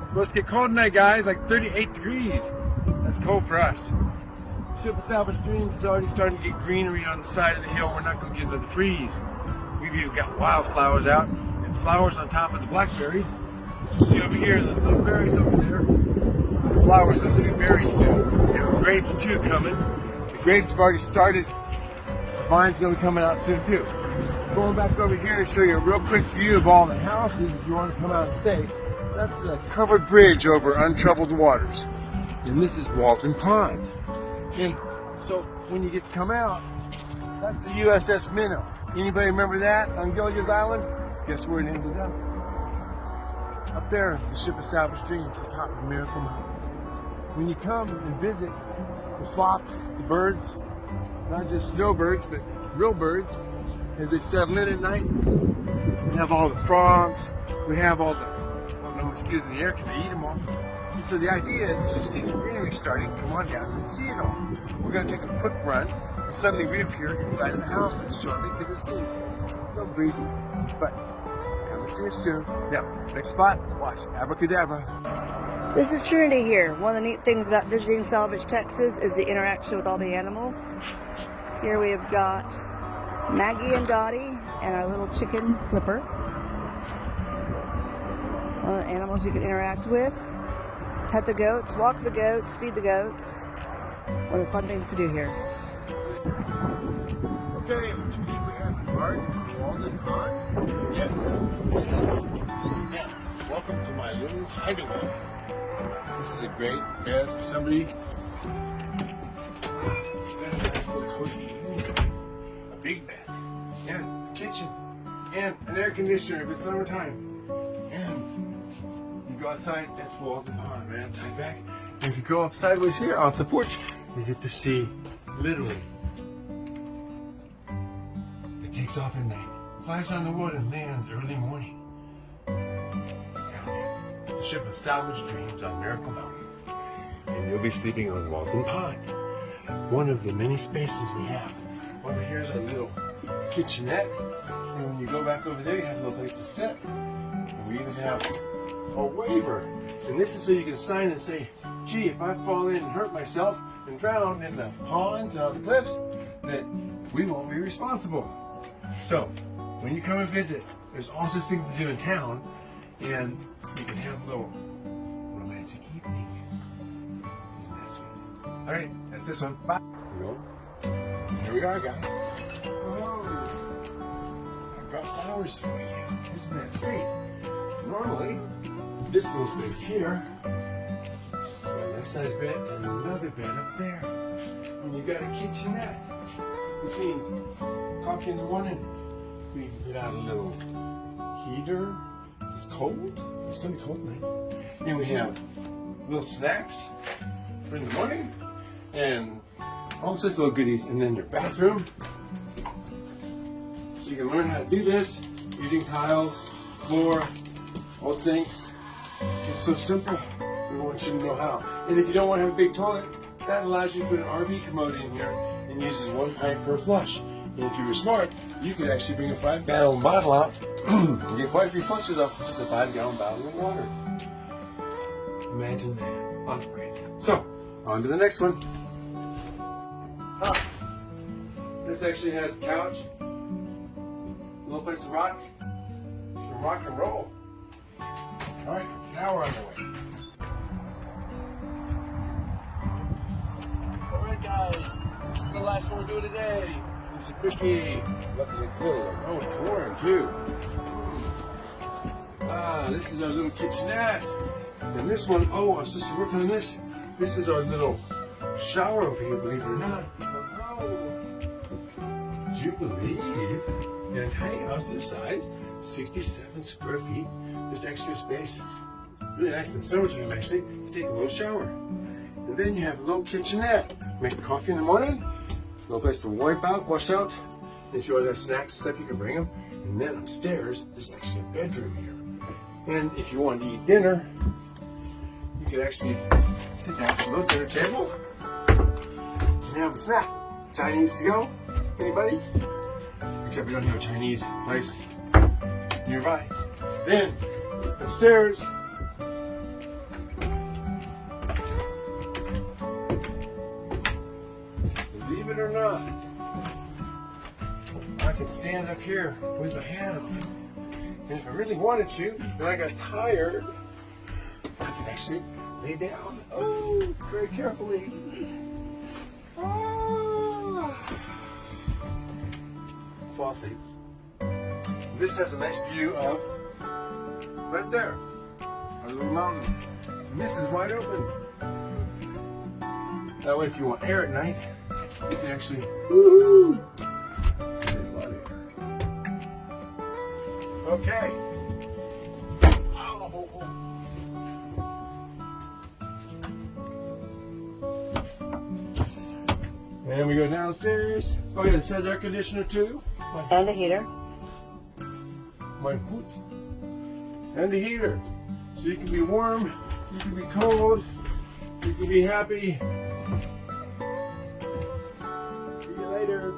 It's supposed to get cold tonight, guys, like 38 degrees. That's cold for us. Ship of Salvage Dreams is already starting to get greenery on the side of the hill. We're not going to get into the freeze. We've even got wildflowers out and flowers on top of the blackberries. You see over here, those little berries over there. Those flowers, those will be berries soon. We have grapes too coming. The grapes have already started. The vine's going to be coming out soon too. Going back over here to show you a real quick view of all the houses if you want to come out and stay. That's a covered bridge over untroubled waters. And this is Walden Pond. And so when you get to come out, that's the USS Minnow. Anybody remember that on Gilligan's Island? Guess where it ended up? Up there, the ship of Salvage Dreams, the top of Miracle Mountain. When you come and visit the flocks, the birds, not just snowbirds, but real birds, as they settle in at night. We have all the frogs. We have all the, well, no excuse in the air because they eat them all. And so the idea is, you see the greenery starting, come on down and see it all. We're going to take a quick run and suddenly reappear inside of the houses shortly because it's getting little breezy. But come and see us soon. Now, next spot, watch Abracadabra. This is Trinity here. One of the neat things about visiting Salvage, Texas is the interaction with all the animals. Here we have got Maggie and Dottie and our little chicken Flipper. The animals you can interact with. Pet the goats, walk the goats, feed the goats. One of the fun things to do here. Okay, what do we have? Mark Walden Pond? Yes, yes. Welcome to my little hideaway. This is a great bed for somebody. It's got a nice little cozy big bed. And a kitchen. And an air conditioner if it's summertime. And you go outside, that's Walden Pond, right outside back. And if you go up sideways here off the porch, you get to see literally it takes off at night, flies on the wood and lands early morning. The ship of salvage dreams on Miracle Mountain. And you'll be sleeping on Walden Pond. One of the many spaces we have. Over here's our little kitchenette. And when you go back over there, you have a little place to sit. And we even have a waiver. And this is so you can sign and say, gee, if I fall in and hurt myself and drown in the ponds and on the cliffs, that we won't be responsible. So, when you come and visit, there's all sorts of things to do in town, and you can have a little romantic evening. Isn't that sweet? All right, that's this one. Bye. Here we are, guys. Oh, I brought flowers for you. Isn't that sweet? Normally, this little space here, nice sized bed and another bed up there. And you got a kitchenette, which means coffee in the morning. We can put out a little heater. It's cold. It's gonna be cold tonight. And we have little snacks for in the morning and all sorts of little goodies. And then your bathroom. So you can learn how to do this using tiles, floor, old sinks. It's so simple. We want you to know how. And if you don't want to have a big toilet, that allows you to put an RV commode in here and uses one pipe per flush. And if you were smart, you could actually bring a five gallon bottle out and get quite a few flushes off of just a five gallon bottle of water. Imagine that. Upgrade. So, on to the next one. This actually has a couch, a little place to rock, and rock and roll. All right, now we're on the way. All right, guys, this is the last one we're doing today. It's a quickie. Luckily, it's little. Oh, it's warm too. Ah, this is our little kitchenette. And this one, oh, our sister working on this. This is our little shower over here, believe it or not. You believe a tiny house this size, 67 square feet, there's actually a space, really nice in the summertime actually, take a little shower. And then you have a little kitchenette. Make coffee in the morning, a little place to wipe out, wash out. If you want to have snacks and stuff, you can bring them. And then upstairs, there's actually a bedroom here. And if you want to eat dinner, you can actually sit down at the little dinner table and have a snack. Chinese to go? Anybody? Except we don't have a Chinese place nearby. Then upstairs. Believe it or not, I can stand up here with my hat on. And if I really wanted to, and I got tired, I can actually lay down. Oh, very carefully. Asleep. This has a nice view of right there, our little mountain. This is wide open. That way, if you want air at night, you can actually. A. Okay. And we go downstairs. Oh yeah, it says air conditioner too. And a heater. My foot. And the heater. So you can be warm, you can be cold, you can be happy. See you later.